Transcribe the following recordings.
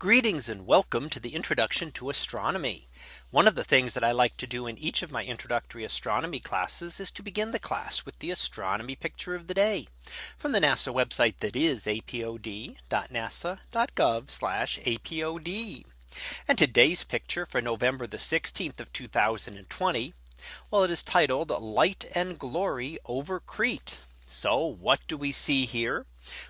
Greetings and welcome to the introduction to astronomy. One of the things that I like to do in each of my introductory astronomy classes is to begin the class with the astronomy picture of the day from the NASA website that is apod.nasa.gov apod. And today's picture for November the 16th of 2020. Well, it is titled Light and Glory over Crete. So what do we see here?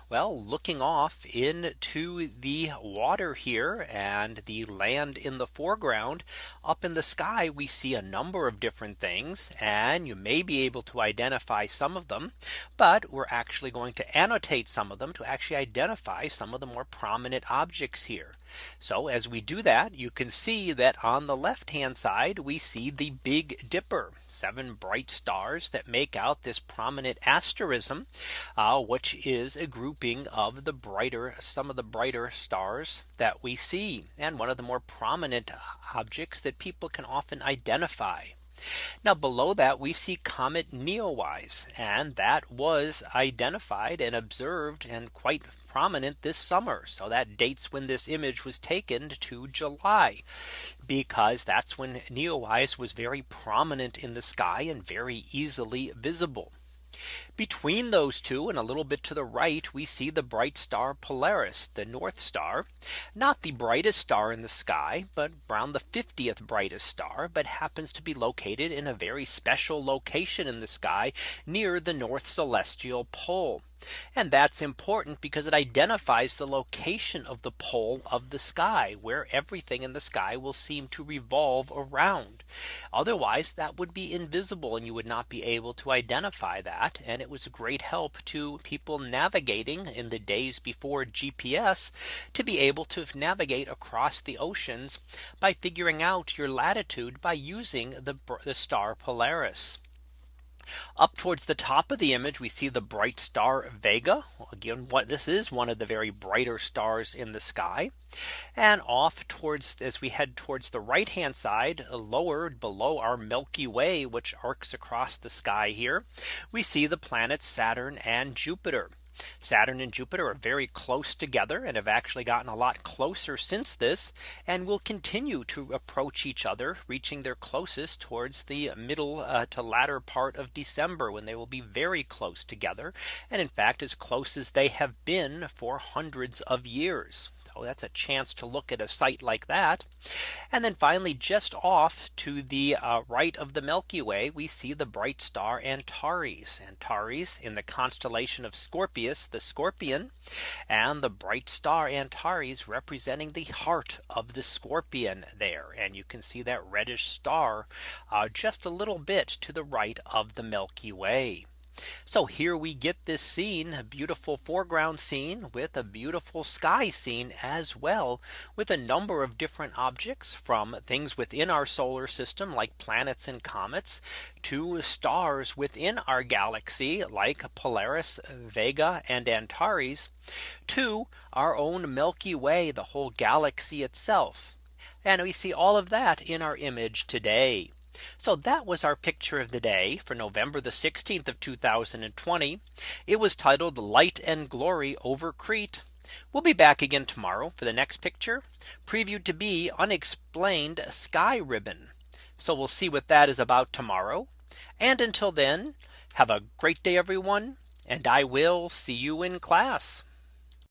Well, looking off into the water here and the land in the foreground up in the sky, we see a number of different things and you may be able to identify some of them. But we're actually going to annotate some of them to actually identify some of the more prominent objects here. So as we do that, you can see that on the left hand side, we see the Big Dipper seven bright stars that make out this prominent asterism, uh, which is a grouping of the brighter some of the brighter stars that we see and one of the more prominent objects that people can often identify. Now below that we see comet Neowise and that was identified and observed and quite prominent this summer. So that dates when this image was taken to July because that's when Neowise was very prominent in the sky and very easily visible. Between those two and a little bit to the right, we see the bright star Polaris, the North Star, not the brightest star in the sky, but around the 50th brightest star, but happens to be located in a very special location in the sky near the North Celestial Pole. And that's important because it identifies the location of the pole of the sky where everything in the sky will seem to revolve around. Otherwise that would be invisible and you would not be able to identify that. And it was a great help to people navigating in the days before GPS to be able to navigate across the oceans by figuring out your latitude by using the, the star Polaris. Up towards the top of the image, we see the bright star Vega. Again, what this is one of the very brighter stars in the sky. And off towards as we head towards the right hand side lower below our Milky Way, which arcs across the sky here, we see the planets Saturn and Jupiter. Saturn and Jupiter are very close together and have actually gotten a lot closer since this and will continue to approach each other reaching their closest towards the middle uh, to latter part of December when they will be very close together and in fact as close as they have been for hundreds of years. So that's a chance to look at a sight like that. And then finally, just off to the uh, right of the Milky Way, we see the bright star Antares. Antares in the constellation of Scorpius, the scorpion, and the bright star Antares representing the heart of the scorpion there. And you can see that reddish star uh, just a little bit to the right of the Milky Way. So here we get this scene, a beautiful foreground scene with a beautiful sky scene as well with a number of different objects from things within our solar system like planets and comets to stars within our galaxy like Polaris, Vega and Antares to our own Milky Way, the whole galaxy itself. And we see all of that in our image today. So that was our picture of the day for November the 16th of 2020. It was titled Light and Glory over Crete. We'll be back again tomorrow for the next picture previewed to be unexplained sky ribbon. So we'll see what that is about tomorrow. And until then, have a great day, everyone. And I will see you in class.